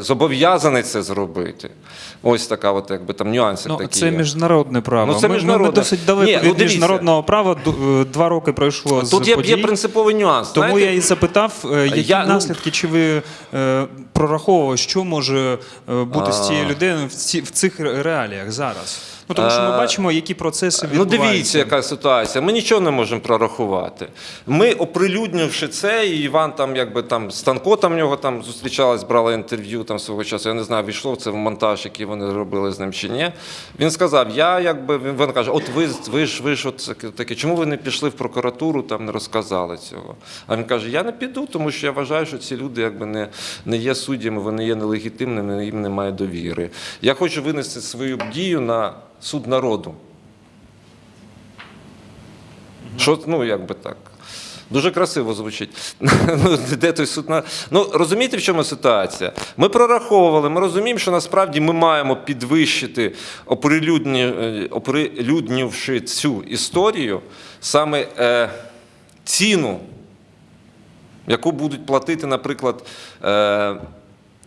зобов'язаний це зробити. Ось така, от якби там нюанси Ну, такі. це є. міжнародне право. Ну, це Ми- Ми, досить далеко Ні, ну, від дивіться. міжнародного права. Е, Два роки пройшло з Тут є, подій. є принциповий нюанс. Тому знаєте? я і запитав, е, які Я, ну- наслідки, чи ви е, прораховували, що може е, бути з цією А. людиною в, ці, в цих реаліях зараз? Ну тому що ми Е, бачимо, які процеси Ну дивіться, яка ситуація. Ми нічого не можемо прорахувати. Ми, оприлюднивши це, і Іван там, якби там Станко там в нього там зустрічалась, брала інтерв'ю там свого часу. Я не знаю, війшло це в монтаж, який вони робили з ним чи ні. Він сказав: я якби він, каже: От ви, ви ж ви ж от таке, чому ви не пішли в прокуратуру, там не розказали цього? А він каже: Я не піду, тому що я вважаю, що ці люди якби не, не є суддями, вони є нелегітимними, їм немає довіри. Я хочу винести свою дію на суд народу. Що, ну, як би так. Дуже красиво звучить. Ну, Де той суд на. Ну, розумієте, в чому ситуація? Ми прораховували, ми розуміємо, що насправді ми маємо підвищити, оприлюдні, е, цю історію, саме е, ціну, яку будуть платити, наприклад, е,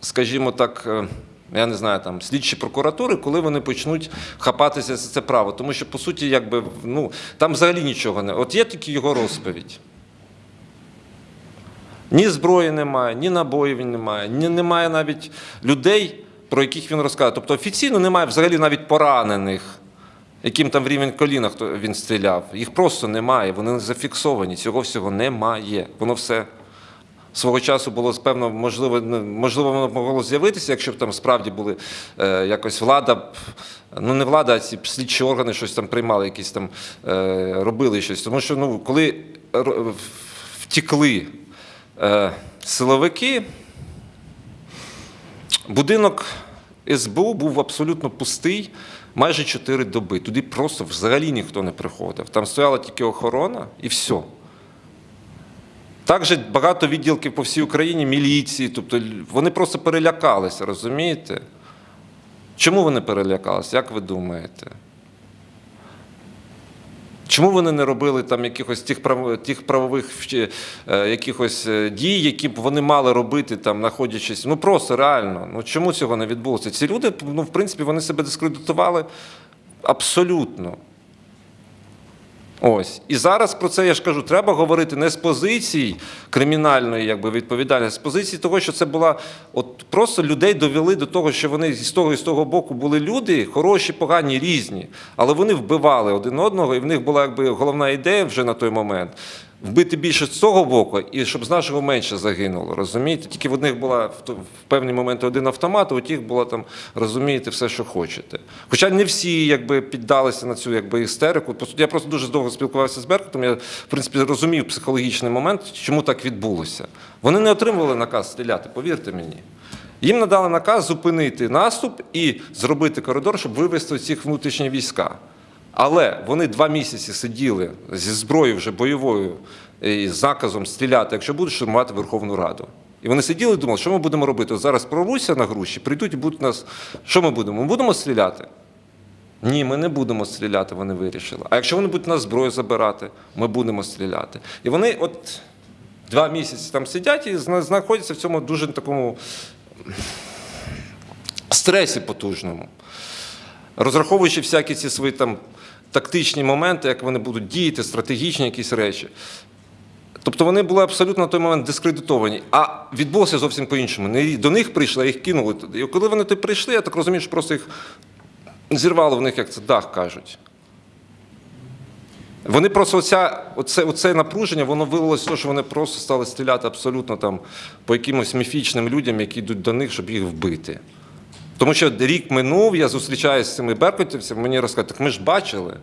скажімо так. Е, я не знаю, там слідчі прокуратури, коли вони почнуть хапатися за це право. Тому що, по суті, якби, ну, там взагалі нічого не. От є тільки його розповідь. Ні зброї немає, ні набоїв немає, ні немає навіть людей, про яких він розказує. Тобто офіційно немає взагалі навіть поранених, яким там в рівень коліна він стріляв. Їх просто немає, вони не зафіксовані, цього всього немає. Воно все свого часу було певно, можливо, ну, можливо, воно могло з'явитися, якщо б там справді були е, якось влада, ну не влада, а ці слідчі органи щось там приймали, якісь там е, робили щось. Тому що ну, коли втікли е, силовики, будинок СБУ був абсолютно пустий майже 4 доби. Туди просто взагалі ніхто не приходив. Там стояла тільки охорона і все. Також багато відділків по всій Україні, міліції, тобто вони просто перелякалися, розумієте? Чому вони перелякалися? Як ви думаєте? Чому вони не робили там якихось тих, прав... тих правових е, якихось е, дій, які б вони мали робити, там, знаходячись? Ну просто реально. Ну чому цього не відбулося? Ці люди, ну, в принципі, вони себе дискредитували абсолютно. Ось. І зараз про це я ж кажу, треба говорити не з позиції кримінальної якби, відповідальності, з позиції того, що це була от просто людей довели до того, що вони з того і з того боку були люди, хороші, погані, різні, але вони вбивали один одного, і в них була якби головна ідея вже на той момент. Вбити більше з цього боку, і щоб з нашого менше загинуло, розумієте? Тільки в одних була в певні моменти один автомат, а у тих було там, розумієте, все, що хочете. Хоча не всі якби піддалися на цю якби істерику. Я просто дуже довго спілкувався з Беркутом. Я, в принципі, розумів психологічний момент, чому так відбулося. Вони не отримували наказ стріляти, повірте мені. Їм надали наказ зупинити наступ і зробити коридор, щоб вивести цих внутрішні війська. Але вони два місяці сиділи зі зброєю вже бойовою і з наказом стріляти, якщо будуть штурмувати Верховну Раду. І вони сиділи і думали, що ми будемо робити? От зараз прорвуться на груші, прийдуть і будуть нас. Що ми будемо? Ми будемо стріляти? Ні, ми не будемо стріляти, вони вирішили. А якщо вони будуть нас зброю забирати, ми будемо стріляти. І вони от два місяці там сидять і знаходяться в цьому дуже такому стресі потужному розраховуючи всякі ці свої там тактичні моменти, як вони будуть діяти, стратегічні якісь речі. Тобто вони були абсолютно на той момент дискредитовані. А відбулося зовсім по-іншому. До них прийшли, а їх кинули туди. І коли вони туди прийшли, я так розумію, що просто їх зірвало в них, як це дах кажуть. Вони просто оця, оце, оце напруження, воно вилилося те, що вони просто стали стріляти абсолютно там по якимось міфічним людям, які йдуть до них, щоб їх вбити. Тому що рік минув, я зустрічаюся з цими беркутівцями, мені розказують, так ми ж бачили.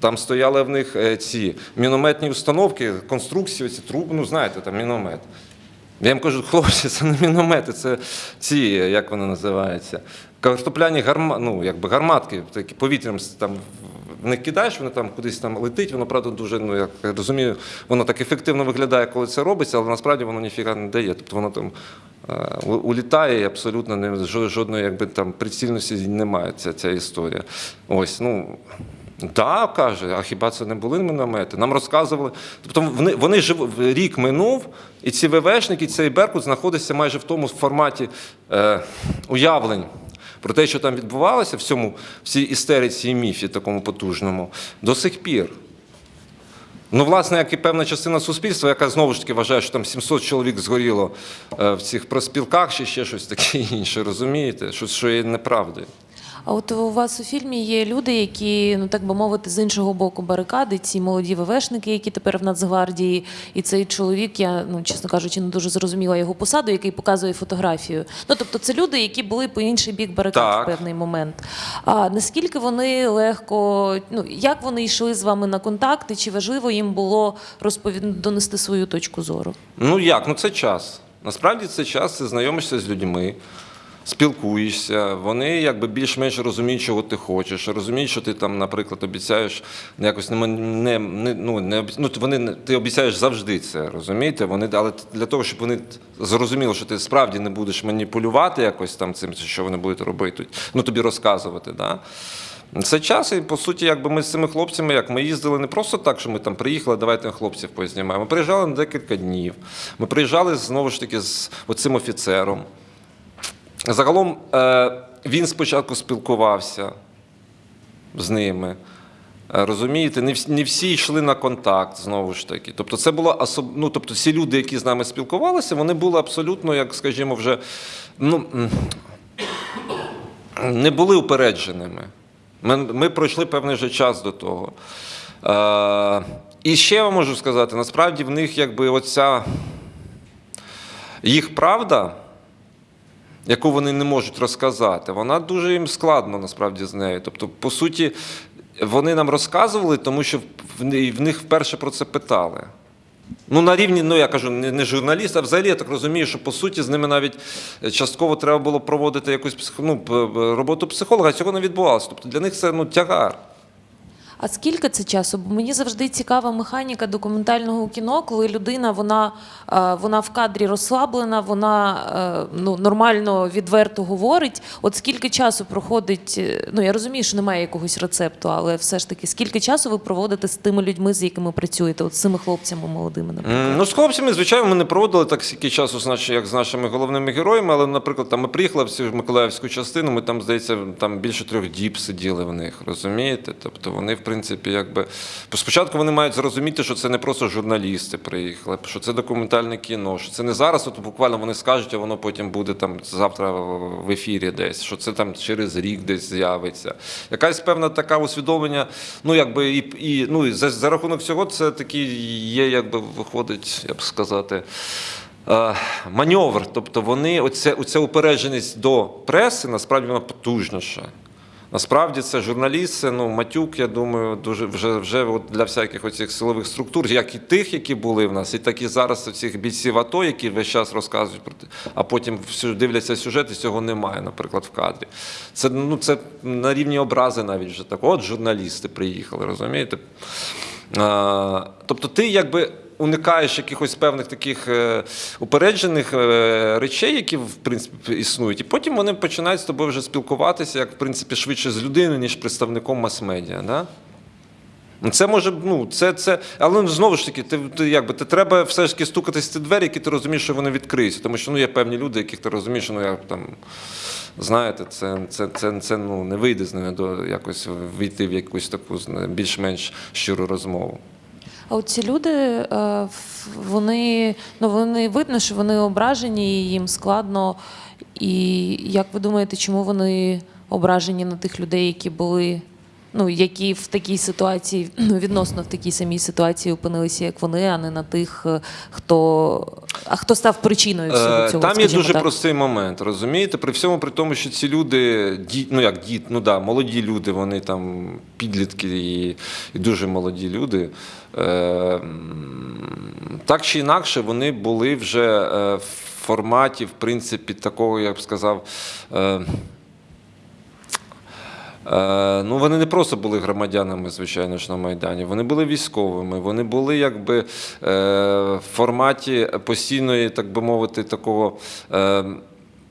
Там стояли в них е, ці мінометні установки, конструкції, ці труби, ну знаєте, там міномет. Я їм кажу, хлопці, це не міномети, це ці, як вони називаються, картопляні гарма, ну, якби гарматки, такі повітрям там них кидаєш, воно там кудись там летить, воно правда дуже, ну як я розумію, воно так ефективно виглядає, коли це робиться, але насправді воно ніфіга не дає. Тобто воно там е, улітає і абсолютно не, жодної якби, там, прицільності немає ця, ця історія. Ось, ну. Так, каже, а хіба це не були міномети? Нам розказували. Тобто вони, вони жив, рік минув, і ці ВВшники, цей Беркут знаходиться майже в тому форматі е, уявлень про те, що там відбувалося в цьому, всій істериці і міфі такому потужному, до сих пір. Ну, власне, як і певна частина суспільства, яка знову ж таки вважає, що там 700 чоловік згоріло е, в цих проспілках чи ще щось таке інше, розумієте? Що, що є неправдою. А от у вас у фільмі є люди, які, ну так би мовити, з іншого боку барикади, ці молоді ВВшники, які тепер в Нацгвардії, і цей чоловік, я ну чесно кажучи, не дуже зрозуміла його посаду, який показує фотографію. Ну тобто, це люди, які були по інший бік барикад Так. в певний момент. А наскільки вони легко, ну як вони йшли з вами на контакти? Чи важливо їм було розповід... донести свою точку зору? Ну як? Ну це час. Насправді це час, ти знайомишся з людьми, спілкуєшся. Вони якби більш-менш розуміють, чого ти хочеш. Розуміють, що ти там, наприклад, обіцяєш якось не, не, ну, не ну, вони ти обіцяєш завжди це, розумієте? Вони, але для того, щоб вони зрозуміли, що ти справді не будеш маніпулювати якось там цим, що вони будуть робити, ну тобі розказувати. Да? Це час, і по суті, якби ми з цими хлопцями, як ми їздили не просто так, що ми там приїхали, давайте хлопців познімаємо. Ми приїжджали на декілька днів. Ми приїжджали знову ж таки з оцим офіцером. Загалом е, він спочатку спілкувався з ними. Е, Розумієте, не всі, йшли на контакт знову ж таки. Тобто, це було особ... ну, тобто, всі люди, які з нами спілкувалися, вони були абсолютно, як скажімо, вже ну, не були упередженими. Ми, ми пройшли певний вже час до того. Е, і ще я можу сказати, насправді в них якби оця їх правда, яку вони не можуть розказати, вона дуже їм складно насправді з нею. Тобто, по суті, вони нам розказували, тому що в них вперше про це питали. Ну, на рівні, ну я кажу, не, не журналіст, а взагалі я так розумію, що по суті з ними навіть частково треба було проводити якусь ну, роботу психолога, а цього не відбувалося. Тобто для них це ну, тягар. А скільки це часу? Бо мені завжди цікава механіка документального кіно, коли людина вона, е, вона в кадрі розслаблена, вона е, ну, нормально відверто говорить. От скільки часу проходить? е, Ну я розумію, що немає якогось рецепту, але все ж таки, скільки часу ви проводите з тими людьми, з якими працюєте, от з цими хлопцями молодими, наприклад? Ну, з хлопцями, звичайно, ми не проводили так стільки часу, як з нашими головними героями, але, наприклад, там ми приїхали в цю Миколаївську частину, ми там, здається, там більше трьох діб сиділи в них, розумієте? Тобто вони, в принципі, якби. Спочатку вони мають зрозуміти, що це не просто журналісти приїхали, що це документальне кіно, що це не зараз, от буквально вони скажуть, а воно потім буде там завтра в ефірі десь, що це там через рік десь з'явиться. Якась певна така усвідомлення, ну якби і, і ну, і за, за рахунок цього це такий є, якби виходить, як сказати. е, Маневр, тобто вони, оця, оця упередженість до преси, насправді вона потужніша. Насправді це журналіст, це ну, матюк, я думаю, дуже вже, вже от для всяких оцих силових структур, як і тих, які були в нас, і так і зараз цих бійців АТО, які весь час розказують про те, а потім дивляться сюжет, і цього немає, наприклад, в кадрі. Це, ну, це на рівні образи навіть вже так. От журналісти приїхали, розумієте? А, тобто ти якби уникаєш якихось певних таких е, упереджених е, речей, які в принципі існують, і потім вони починають з тобою вже спілкуватися, як в принципі швидше з людиною, ніж представником мас-медіа. Да? Ну, Це може, ну це, це, але ну, знову ж таки, ти, ти якби ти треба все ж таки стукатись в ці двері, які ти розумієш, що вони відкриються. Тому що ну, є певні люди, яких ти розумієш, що ну як там знаєте, це, це, це, це ну, не вийде з ними до якось війти в якусь таку більш-менш щиру розмову. А от ці люди, е, вони, ну, вони видно, що вони ображені, і їм складно. І як ви думаєте, чому вони ображені на тих людей, які були, ну, які в такій ситуації, ну, відносно в такій самій ситуації опинилися, як вони, а не на тих, е, хто, а хто став причиною всього Е, цього? Там є дуже так? простий момент, розумієте? При всьому при тому, що ці люди, ді, ну як дід, ну да, молоді люди, вони там підлітки і, і дуже молоді люди. Е, так чи інакше, вони були вже е, в форматі, в принципі, такого, я б сказав. Е, ну, вони не просто були громадянами, звичайно ж, на Майдані. Вони були військовими, вони були якби е, в форматі постійної, так би мовити, такого. Е,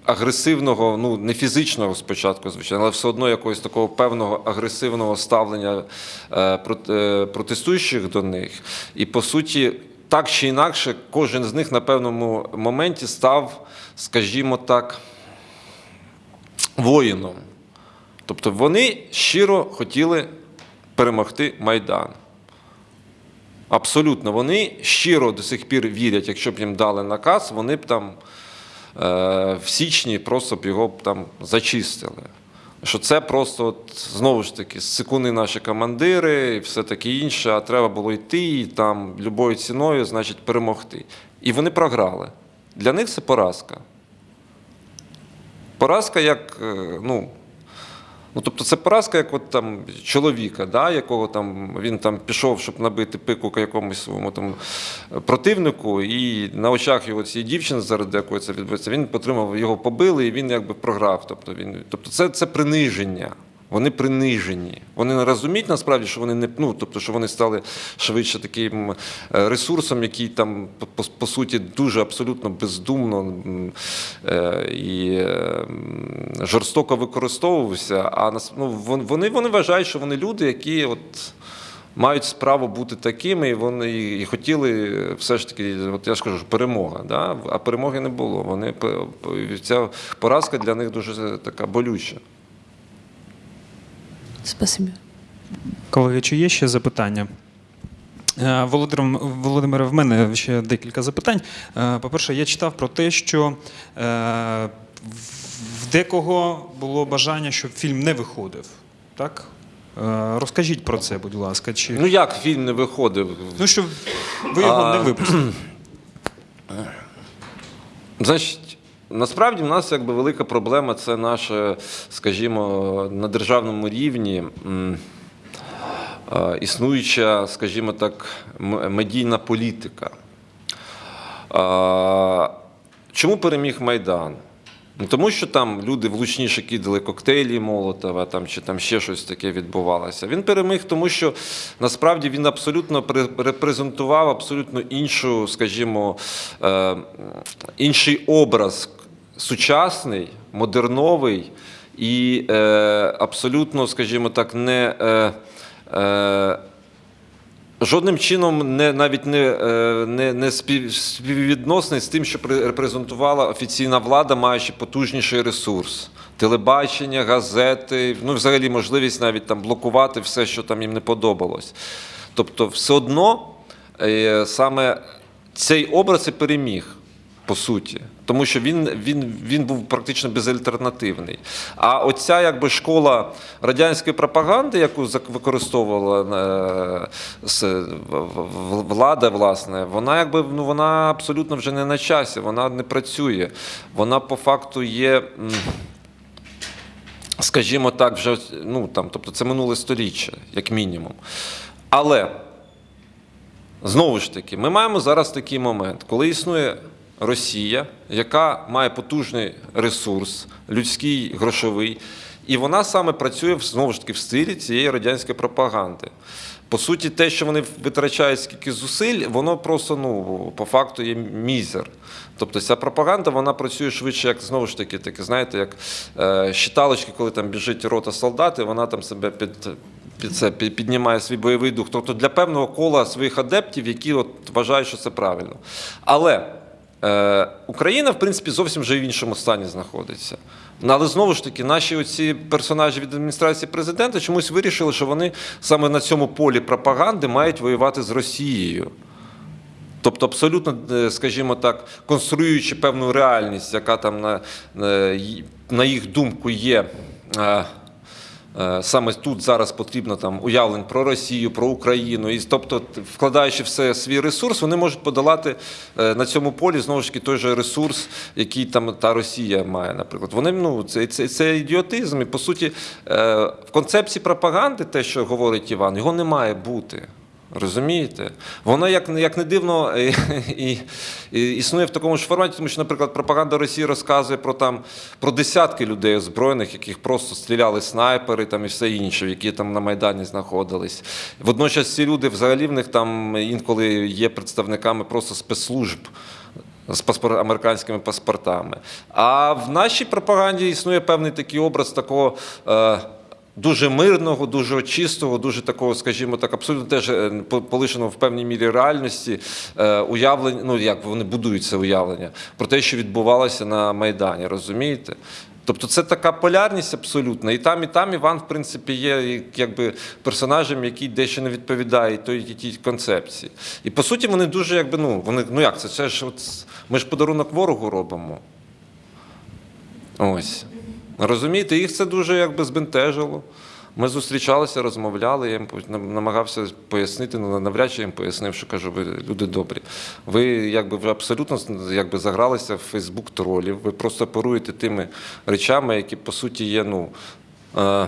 агресивного, ну не фізичного спочатку, звичайно, але все одно якогось такого певного агресивного ставлення е, прот- е, протестуючих до них. І по суті, так чи інакше, кожен з них на певному моменті став, скажімо так, воїном. Тобто вони щиро хотіли перемогти Майдан. Абсолютно, вони щиро до сих пір вірять, якщо б їм дали наказ, вони б там е, в січні просто б його б там зачистили. Що це просто от, знову ж таки секунди наші командири і все таке інше, а треба було йти і там любою ціною, значить, перемогти. І вони програли. Для них це поразка. Поразка як, е, ну, Ну, тобто це поразка, як от там чоловіка, да, якого там він там пішов, щоб набити пику якомусь своєму там противнику, і на очах його цієї дівчини, заради якої це відбувається, він отримав, його побили, і він якби програв. Тобто, він, тобто це, це приниження. Вони принижені. Вони не розуміють насправді, що вони не ну, тобто, що вони стали швидше таким е, ресурсом, який там по, по, суті дуже абсолютно бездумно е, і е, жорстоко використовувався. А ну, вони, вони вважають, що вони люди, які от. Мають справу бути такими, і вони і хотіли все ж таки, от я ж кажу, перемога. Да? А перемоги не було. Вони ця поразка для них дуже така болюча. Спасибі. Колеги, чи є ще запитання? Е, Володимир, Володимире, в мене ще декілька запитань. Е, По-перше, я читав про те, що е, в декого було бажання, щоб фільм не виходив. Так? Розкажіть про це, будь ласка. Чи... Ну як фільм не виходив? Ну, що ви його А, не випустили. Значить, насправді в нас якби велика проблема це наша, скажімо, на державному рівні існуюча, скажімо так, медійна політика. Чому переміг Майдан? Ну, тому що там люди влучніше кидали коктейлі Молотова, там, чи там ще щось таке відбувалося. Він переміг, тому що насправді він абсолютно пре- репрезентував абсолютно іншу, скажімо, е, інший образ сучасний, модерновий і е, абсолютно, скажімо так, не. Е, е, Жодним чином не навіть не, е, не, не спів- співвідносний з тим, що репрезентувала офіційна влада, маючи потужніший ресурс. Телебачення, газети, ну взагалі можливість навіть там блокувати все, що там їм не подобалось. Тобто, все одно е, саме цей образ і переміг. По суті, тому що він, він, він був практично безальтернативний. А оця якби школа радянської пропаганди, яку використовувала е, влада, власне, вона якби ну вона абсолютно вже не на часі, вона не працює. Вона по факту є. Скажімо так, вже ну там, тобто це минуле сторіччя, як мінімум. Але Знову ж таки, ми маємо зараз такий момент, коли існує Росія, яка має потужний ресурс, людський, грошовий, і вона саме працює знову ж таки в стилі цієї радянської пропаганди. По суті, те, що вони витрачають скільки зусиль, воно просто ну по факту є мізер. Тобто ця пропаганда вона працює швидше, як знову ж таки, таке, знаєте, як е, щиталочки, коли там біжить рота солдат, і вона там себе під, під це під- піднімає свій бойовий дух. Тобто для певного кола своїх адептів, які от вважають, що це правильно. Але Україна, в принципі, зовсім вже в іншому стані знаходиться. Ну, Але знову ж таки, наші оці персонажі від адміністрації президента чомусь вирішили, що вони саме на цьому полі пропаганди мають воювати з Росією. Тобто, абсолютно, е, скажімо так, конструюючи певну реальність, яка там на, на на їх думку є. Е, Саме тут зараз потрібно там уявлень про Росію, про Україну, і тобто, вкладаючи все свій ресурс, вони можуть подолати е, на цьому полі знову ж таки той же ресурс, який там та Росія має, наприклад. Вони ну це, це, це ідіотизм. І по суті, е, в концепції пропаганди, те, що говорить Іван, його не має бути. Розумієте? Воно як, як не дивно і, і, і існує в такому ж форматі, тому що, наприклад, пропаганда Росії розказує про там про десятки людей озброєних, яких просто стріляли снайпери там і все інше, які там на Майдані знаходились. Водночас ці люди взагалі в них там інколи є представниками просто спецслужб з паспор... американськими паспортами. А в нашій пропаганді існує певний такий образ такого. Е... Дуже мирного, дуже чистого, дуже такого, скажімо так, абсолютно теж е, полишеного в певній мірі реальності е, уявлення, ну як вони будують це уявлення про те, що відбувалося на Майдані, розумієте? Тобто це така полярність абсолютна. І там, і там Іван, в принципі, є якби персонажем, який дещо не відповідає той тій концепції. І по суті, вони дуже якби ну вони ну як це? Це ж от ми ж подарунок ворогу робимо. Ось. Розумієте, їх це дуже якби збентежило. Ми зустрічалися, розмовляли, я їм намагався пояснити, ну навряд чи їм пояснив, що кажу, ви люди добрі. Ви якби вже абсолютно якби загралися в Фейсбук тролів, ви просто оперуєте тими речами, які по суті є, ну. Е,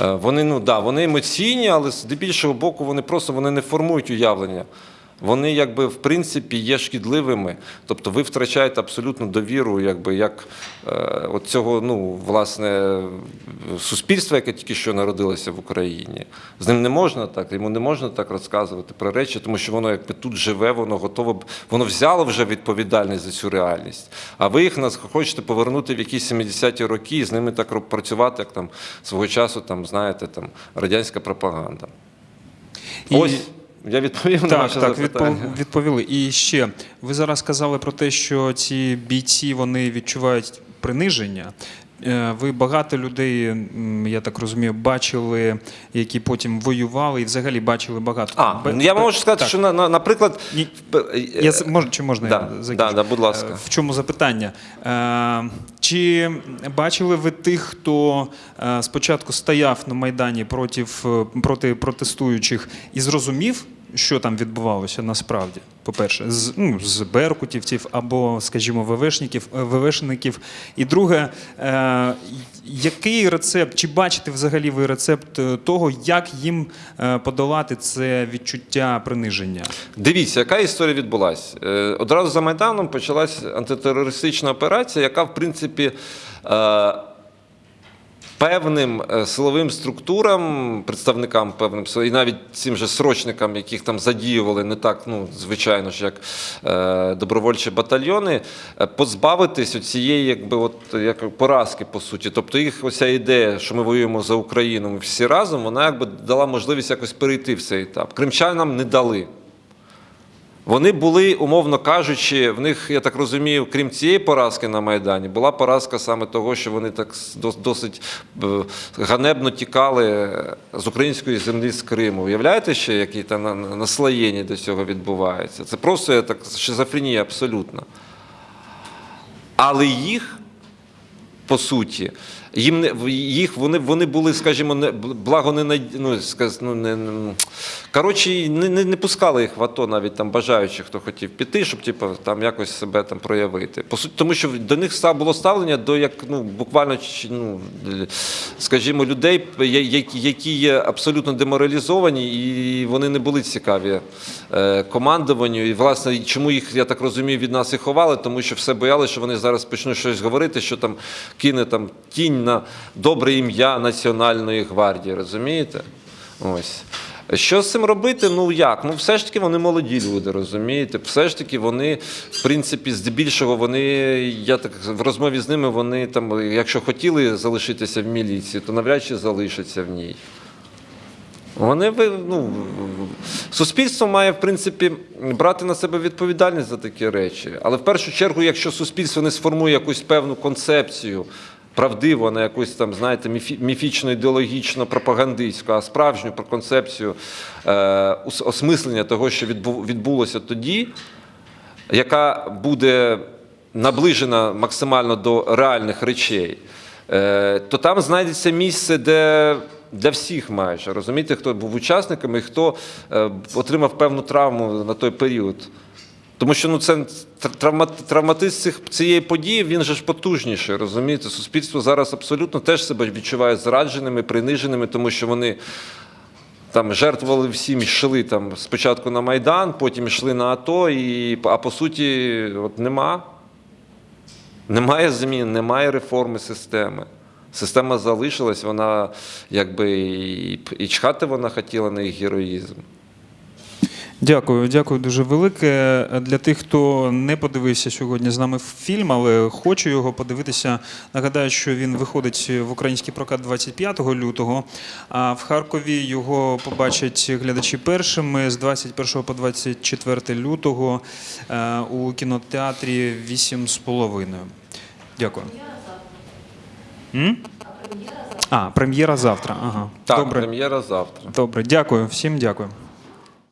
Е, Вони, ну, да, вони емоційні, але з більшого боку вони просто вони не формують уявлення. Вони, якби, в принципі, є шкідливими. Тобто ви втрачаєте абсолютну довіру, якби, як е, от цього, ну, власне, суспільства, яке тільки що народилося в Україні. З ним не можна так, йому не можна так розказувати про речі, тому що воно якби тут живе, воно готове, воно взяло вже відповідальність за цю реальність. А ви їх нас хочете повернути в якісь 70-ті роки і з ними так працювати, як там свого часу, там, знаєте, там, радянська пропаганда. І- Ось я відповів на Так, ваше так, запитання. відпов- відповіли. І ще ви зараз сказали про те, що ці бійці вони відчувають приниження. Е, Ви багато людей, я так розумію, бачили, які потім воювали, і взагалі бачили багато. А, Бе- я можу сказати, так. що, на, на, наприклад, Я, мож, чи можна Да, я закінчу? да, да, будь ласка. Е, В чому запитання? Е, Чи бачили ви тих, хто е, спочатку стояв на Майдані проти, проти протестуючих і зрозумів, що там відбувалося насправді? По-перше, з, ну, з беркутівців або, скажімо, ВВшників, е, ВВшників. І друге, е, який рецепт, чи бачите взагалі ви рецепт е, того, як їм е, подолати це відчуття приниження? Дивіться, яка історія відбулася. Одразу за Майданом почалась антитерористична операція, яка, в принципі, е, певним е, силовим структурам, представникам певним і навіть цим же срочникам, яких там задіювали не так, ну звичайно ж, як е, добровольчі батальйони, е, позбавитись цієї, якби от як поразки, по суті. Тобто їх оця ідея, що ми воюємо за Україну ми всі разом, вона якби дала можливість якось перейти в цей етап. Кримчанам не дали. Вони були, умовно кажучи, в них, я так розумію, крім цієї поразки на Майдані, була поразка саме того, що вони так досить е, ганебно тікали з української землі з Криму. Уявляєте ще, які там на- на- наслоєння до цього відбувається? Це просто я так, шизофренія абсолютна. Але їх, по суті, їм не їх вони, вони були, скажімо, не благо не ну, сказ, ну, не, коротше, не, не, не пускали їх в АТО, навіть там бажаючих, хто хотів піти, щоб типу, там якось себе там проявити. По суті, тому що до них ста- було ставлення до як ну буквально ну, скажімо, людей, які, є абсолютно деморалізовані, і вони не були цікаві командуванню. І власне, чому їх, я так розумію, від нас і ховали, тому що все боялися, що вони зараз почнуть щось говорити, що там кине там тінь на добре ім'я Національної гвардії. Розумієте? Ось. Що з цим робити? Ну як? Ну все ж таки вони молоді люди, розумієте? Все ж таки вони, в принципі, здебільшого вони, я так в розмові з ними, вони там, якщо хотіли залишитися в міліції, то навряд чи залишаться в ній. Вони ну, суспільство має в принципі брати на себе відповідальність за такі речі. Але в першу чергу, якщо суспільство не сформує якусь певну концепцію, правдиву, а не якусь там, знаєте, міфічно ідеологічно пропагандистську, а справжню про концепцію е, осмислення того, що відбулося тоді, яка буде наближена максимально до реальних речей, е, то там знайдеться місце, де для всіх майже розумієте, хто був учасниками і хто е, отримав певну травму на той період. Тому що ну, це травма, травматизм цих, цієї події, він же ж потужніший, розумієте? Суспільство зараз абсолютно теж себе відчуває зрадженими, приниженими, тому що вони там жертвували всім, йшли там спочатку на Майдан, потім йшли на АТО, і, а по суті, от нема. Немає змін, немає реформи системи. Система залишилась, вона якби і, чхати вона хотіла на їх героїзм. Дякую, дякую дуже велике. Для тих, хто не подивився сьогодні з нами фільм, але хоче його подивитися. Нагадаю, що він виходить в український прокат 25 лютого. А в Харкові його побачать глядачі першими з 21 по 24 лютого е, у кінотеатрі 8,5. Дякую. М? А, прем'єра завтра. Ага. Так, Добре. прем'єра завтра. Добре, дякую, всім дякую.